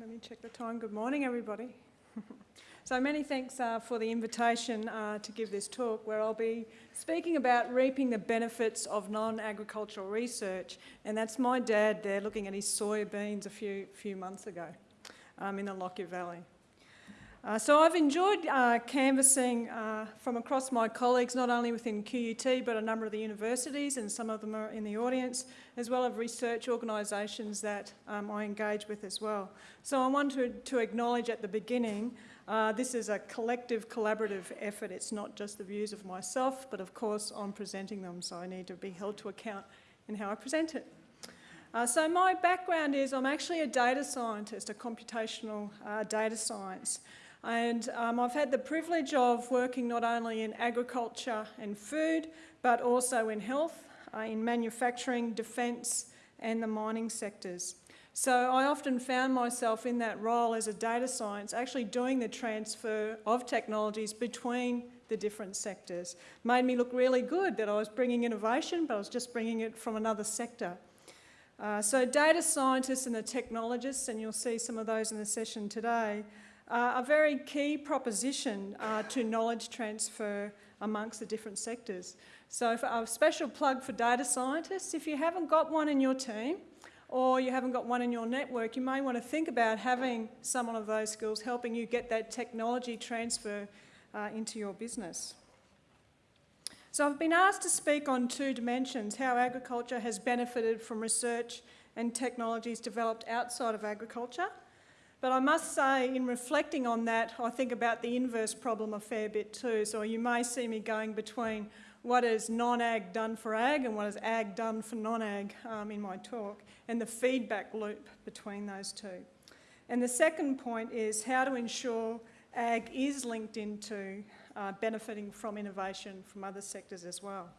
let me check the time. Good morning, everybody. so many thanks uh, for the invitation uh, to give this talk where I'll be speaking about reaping the benefits of non-agricultural research. And that's my dad there looking at his soybeans a few, few months ago um, in the Lockyer Valley. Uh, so I've enjoyed uh, canvassing uh, from across my colleagues, not only within QUT, but a number of the universities, and some of them are in the audience, as well as research organisations that um, I engage with as well. So I wanted to, acknowledge at the beginning, uh, this is a collective, collaborative effort. It's not just the views of myself, but of course I'm presenting them, so I need to be held to account in how I present it. Uh, so my background is I'm actually a data scientist, a computational uh, data science. And um, I've had the privilege of working not only in agriculture and food, but also in health, uh, in manufacturing, defence and the mining sectors. So I often found myself in that role as a data science, actually doing the transfer of technologies between the different sectors. Made me look really good that I was bringing innovation, but I was just bringing it from another sector. Uh, so data scientists and the technologists, and you'll see some of those in the session today, uh, a very key proposition uh, to knowledge transfer amongst the different sectors. So a special plug for data scientists, if you haven't got one in your team or you haven't got one in your network, you may want to think about having someone of those skills helping you get that technology transfer uh, into your business. So I've been asked to speak on two dimensions, how agriculture has benefited from research and technologies developed outside of agriculture, but I must say, in reflecting on that, I think about the inverse problem a fair bit too. So you may see me going between what is non-ag done for ag and what is ag done for non-ag um, in my talk, and the feedback loop between those two. And the second point is how to ensure ag is linked into uh, benefiting from innovation from other sectors as well.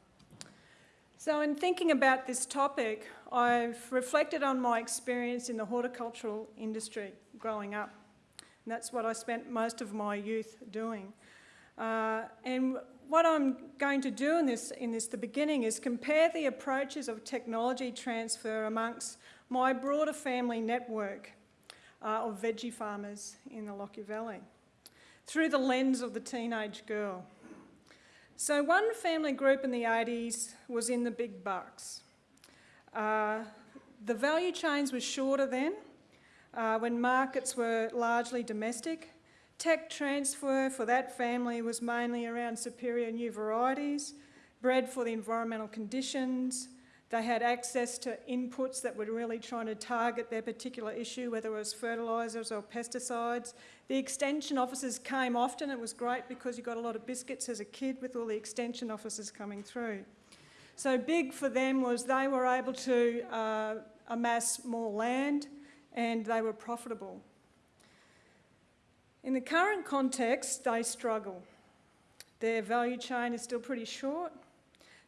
So in thinking about this topic, I've reflected on my experience in the horticultural industry growing up. And that's what I spent most of my youth doing. Uh, and what I'm going to do in this, in this, the beginning, is compare the approaches of technology transfer amongst my broader family network uh, of veggie farmers in the Lockyer Valley through the lens of the teenage girl. So one family group in the 80s was in the big bucks. Uh, the value chains were shorter then, uh, when markets were largely domestic. Tech transfer for that family was mainly around superior new varieties, bred for the environmental conditions, they had access to inputs that were really trying to target their particular issue, whether it was fertilisers or pesticides. The extension officers came often. It was great because you got a lot of biscuits as a kid with all the extension officers coming through. So big for them was they were able to uh, amass more land and they were profitable. In the current context, they struggle. Their value chain is still pretty short.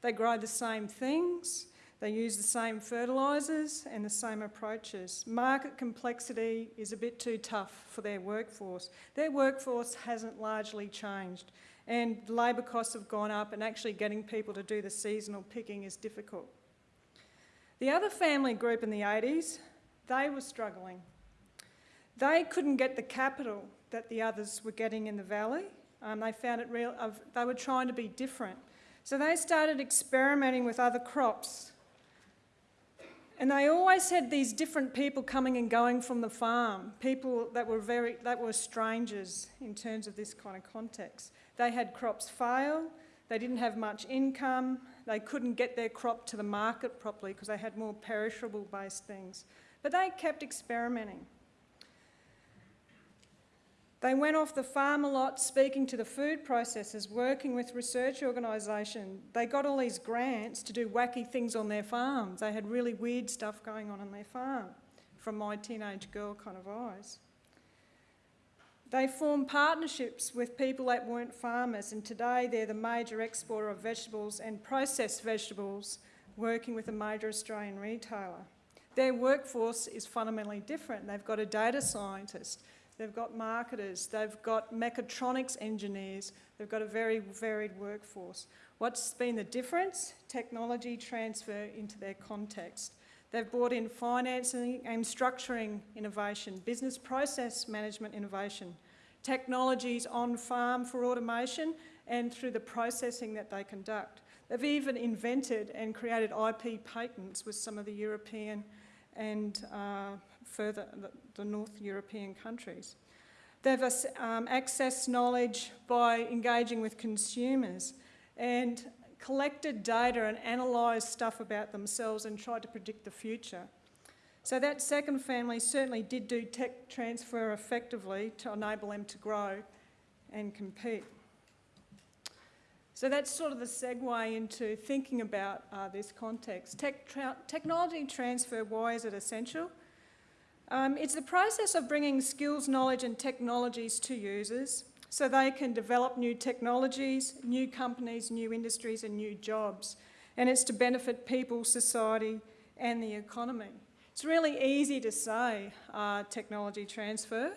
They grow the same things. They use the same fertilisers and the same approaches. Market complexity is a bit too tough for their workforce. Their workforce hasn't largely changed and labour costs have gone up and actually getting people to do the seasonal picking is difficult. The other family group in the 80s, they were struggling. They couldn't get the capital that the others were getting in the valley. Um, they found it real, uh, they were trying to be different. So they started experimenting with other crops and they always had these different people coming and going from the farm, people that were very, that were strangers in terms of this kind of context. They had crops fail, they didn't have much income, they couldn't get their crop to the market properly because they had more perishable based things. But they kept experimenting. They went off the farm a lot, speaking to the food processors, working with research organisations. They got all these grants to do wacky things on their farms. They had really weird stuff going on on their farm, from my teenage girl kind of eyes. They formed partnerships with people that weren't farmers, and today they're the major exporter of vegetables and processed vegetables, working with a major Australian retailer. Their workforce is fundamentally different. They've got a data scientist, They've got marketers, they've got mechatronics engineers, they've got a very varied workforce. What's been the difference? Technology transfer into their context. They've brought in financing and structuring innovation, business process management innovation, technologies on farm for automation and through the processing that they conduct. They've even invented and created IP patents with some of the European and uh, further the, North European countries. They've um, accessed knowledge by engaging with consumers and collected data and analysed stuff about themselves and tried to predict the future. So that second family certainly did do tech transfer effectively to enable them to grow and compete. So that's sort of the segue into thinking about uh, this context. Tech tra technology transfer, why is it essential? Um, it's the process of bringing skills, knowledge and technologies to users so they can develop new technologies, new companies, new industries and new jobs. And it's to benefit people, society and the economy. It's really easy to say uh, technology transfer.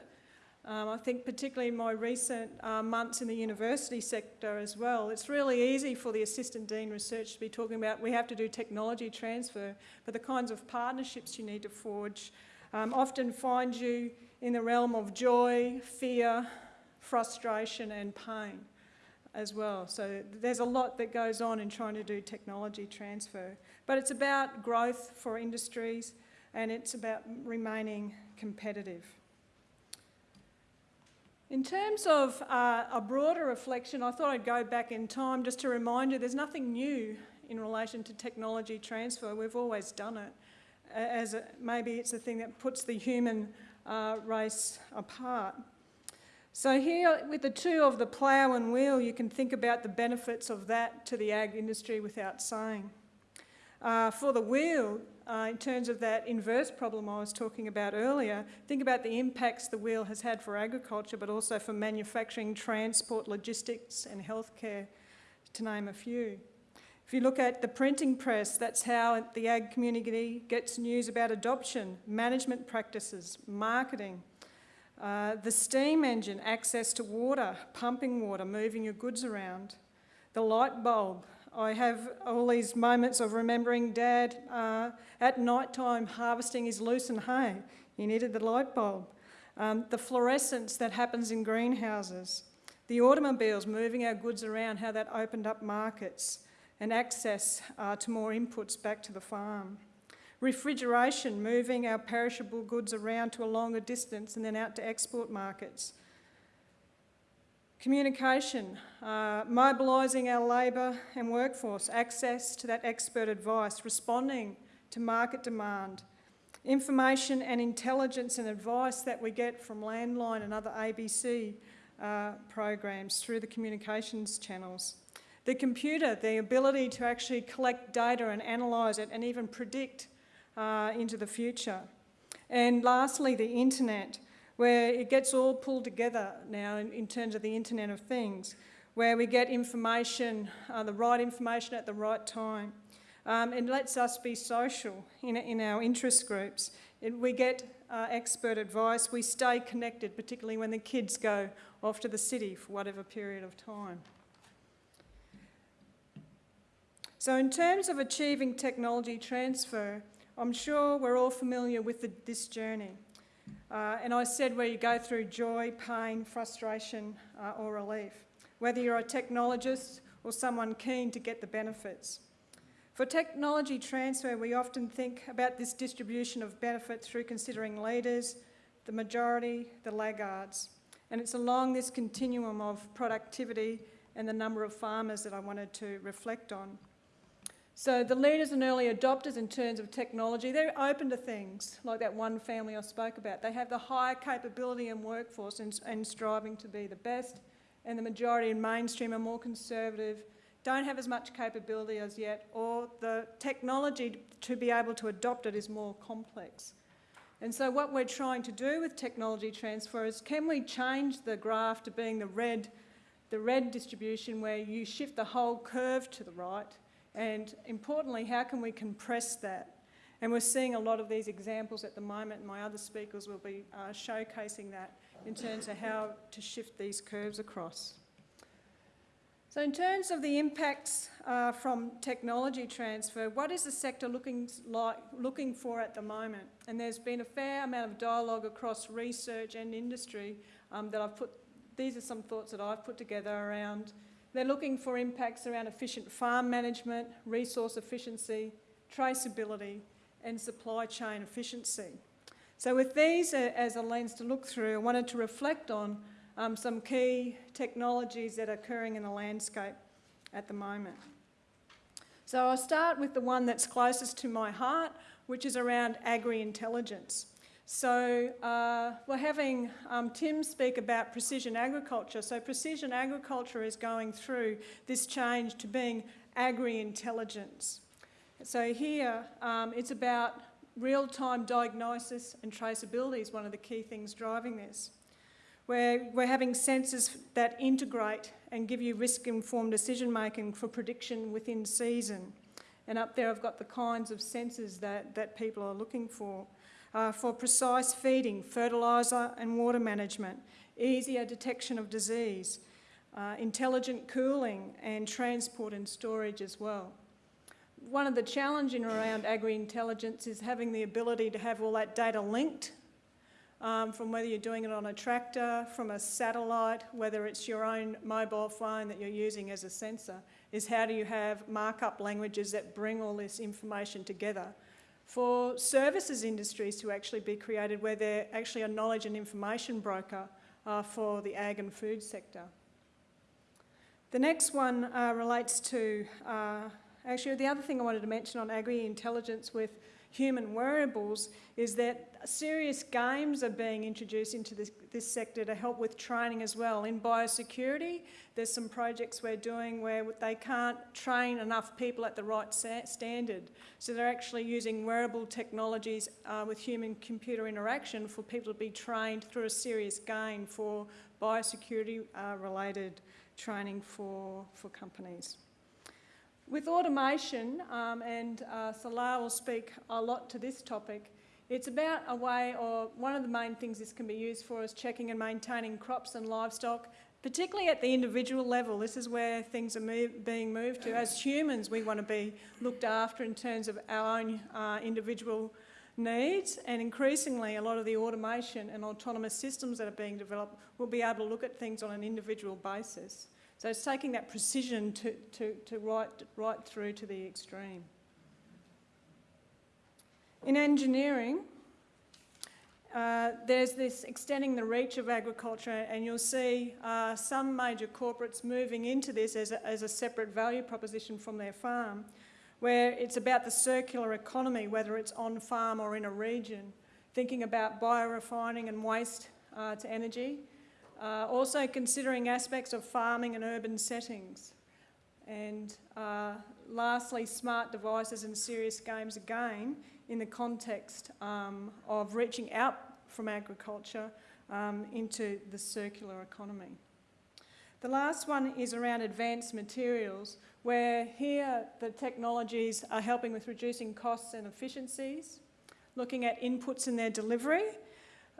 Um, I think particularly in my recent uh, months in the university sector as well, it's really easy for the Assistant Dean Research to be talking about we have to do technology transfer, but the kinds of partnerships you need to forge um, often find you in the realm of joy, fear, frustration and pain as well. So there's a lot that goes on in trying to do technology transfer. But it's about growth for industries and it's about remaining competitive. In terms of uh, a broader reflection, I thought I'd go back in time just to remind you there's nothing new in relation to technology transfer. We've always done it. As a, maybe it's the thing that puts the human uh, race apart. So here, with the two of the plough and wheel, you can think about the benefits of that to the ag industry without saying. Uh, for the wheel, uh, in terms of that inverse problem I was talking about earlier, think about the impacts the wheel has had for agriculture, but also for manufacturing, transport, logistics and healthcare, to name a few. If you look at the printing press, that's how the ag community gets news about adoption, management practices, marketing, uh, the steam engine, access to water, pumping water, moving your goods around. The light bulb. I have all these moments of remembering Dad uh, at night time harvesting his lucerne hay. He needed the light bulb. Um, the fluorescence that happens in greenhouses. The automobiles moving our goods around, how that opened up markets and access uh, to more inputs back to the farm. Refrigeration, moving our perishable goods around to a longer distance and then out to export markets. Communication, uh, mobilising our labour and workforce, access to that expert advice, responding to market demand, information and intelligence and advice that we get from Landline and other ABC uh, programs through the communications channels. The computer, the ability to actually collect data and analyse it and even predict uh, into the future. And lastly, the internet, where it gets all pulled together now in, in terms of the Internet of Things, where we get information, uh, the right information at the right time. Um, it lets us be social in, in our interest groups. It, we get uh, expert advice, we stay connected, particularly when the kids go off to the city for whatever period of time. So in terms of achieving technology transfer, I'm sure we're all familiar with the, this journey. Uh, and I said where you go through joy, pain, frustration uh, or relief, whether you're a technologist or someone keen to get the benefits. For technology transfer, we often think about this distribution of benefit through considering leaders, the majority, the laggards. And it's along this continuum of productivity and the number of farmers that I wanted to reflect on. So the leaders and early adopters in terms of technology, they're open to things like that one family I spoke about. They have the higher capability and workforce and, and striving to be the best. And the majority in mainstream are more conservative, don't have as much capability as yet, or the technology to be able to adopt it is more complex. And so what we're trying to do with technology transfer is can we change the graph to being the red, the red distribution where you shift the whole curve to the right and importantly, how can we compress that? And we're seeing a lot of these examples at the moment, and my other speakers will be uh, showcasing that in terms of how to shift these curves across. So in terms of the impacts uh, from technology transfer, what is the sector looking, like, looking for at the moment? And there's been a fair amount of dialogue across research and industry um, that I've put, these are some thoughts that I've put together around, they're looking for impacts around efficient farm management, resource efficiency, traceability and supply chain efficiency. So with these as a lens to look through, I wanted to reflect on um, some key technologies that are occurring in the landscape at the moment. So I'll start with the one that's closest to my heart, which is around agri-intelligence. So uh, we're having um, Tim speak about precision agriculture. So precision agriculture is going through this change to being agri-intelligence. So here um, it's about real-time diagnosis and traceability is one of the key things driving this where we're having sensors that integrate and give you risk-informed decision-making for prediction within season. And up there I've got the kinds of sensors that, that people are looking for. Uh, for precise feeding, fertiliser and water management, easier detection of disease, uh, intelligent cooling and transport and storage as well. One of the challenges around agri-intelligence is having the ability to have all that data linked um, from whether you're doing it on a tractor, from a satellite, whether it's your own mobile phone that you're using as a sensor, is how do you have markup languages that bring all this information together. For services industries to actually be created where they're actually a knowledge and information broker uh, for the ag and food sector. The next one uh, relates to, uh, actually the other thing I wanted to mention on agri-intelligence with human wearables is that serious games are being introduced into this, this, sector to help with training as well. In biosecurity, there's some projects we're doing where they can't train enough people at the right standard. So they're actually using wearable technologies uh, with human-computer interaction for people to be trained through a serious game for biosecurity-related uh, training for, for companies. With automation, um, and uh, Salah will speak a lot to this topic, it's about a way, or one of the main things this can be used for is checking and maintaining crops and livestock, particularly at the individual level. This is where things are move, being moved to. As humans, we want to be looked after in terms of our own uh, individual needs, and increasingly a lot of the automation and autonomous systems that are being developed will be able to look at things on an individual basis. So it's taking that precision to, to, to right, right through to the extreme. In engineering, uh, there's this extending the reach of agriculture and you'll see uh, some major corporates moving into this as a, as a separate value proposition from their farm, where it's about the circular economy, whether it's on farm or in a region, thinking about biorefining and waste uh, to energy, uh, also considering aspects of farming and urban settings. And uh, lastly, smart devices and serious games again in the context um, of reaching out from agriculture um, into the circular economy. The last one is around advanced materials, where here the technologies are helping with reducing costs and efficiencies, looking at inputs in their delivery,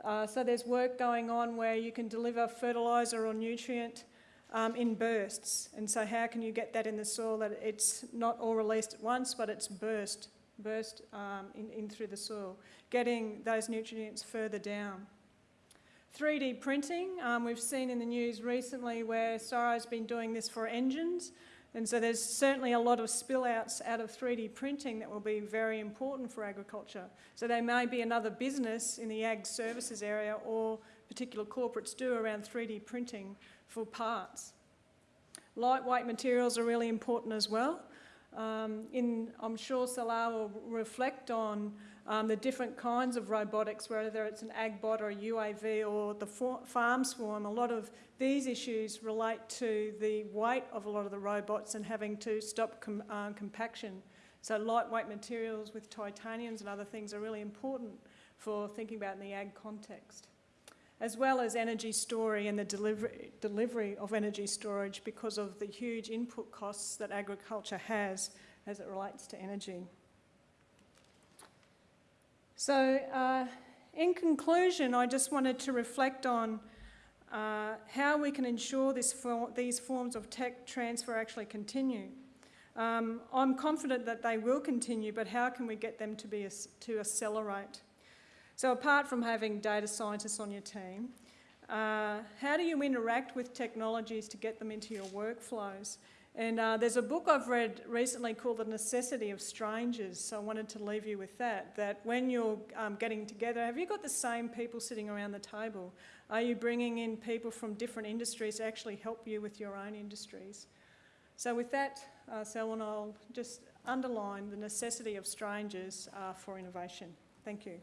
uh, so there's work going on where you can deliver fertiliser or nutrient um, in bursts. And so how can you get that in the soil that it's not all released at once, but it's burst, burst um, in, in through the soil, getting those nutrients further down. 3D printing, um, we've seen in the news recently where CSIRO's been doing this for engines. And so there's certainly a lot of spillouts out of 3D printing that will be very important for agriculture. So there may be another business in the ag services area or particular corporates do around 3D printing for parts. Lightweight materials are really important as well. Um, in, I'm sure Salah will reflect on um, the different kinds of robotics, whether it's an agbot or a UAV or the farm swarm, a lot of these issues relate to the weight of a lot of the robots and having to stop com uh, compaction. So lightweight materials with titaniums and other things are really important for thinking about in the ag context. As well as energy storage and the delivery, delivery of energy storage because of the huge input costs that agriculture has as it relates to energy. So uh, in conclusion, I just wanted to reflect on uh, how we can ensure this for, these forms of tech transfer actually continue. Um, I'm confident that they will continue, but how can we get them to, be, to accelerate? So apart from having data scientists on your team, uh, how do you interact with technologies to get them into your workflows? And uh, there's a book I've read recently called The Necessity of Strangers, so I wanted to leave you with that, that when you're um, getting together, have you got the same people sitting around the table? Are you bringing in people from different industries to actually help you with your own industries? So with that, uh, Selwyn, I'll just underline the necessity of strangers uh, for innovation. Thank you.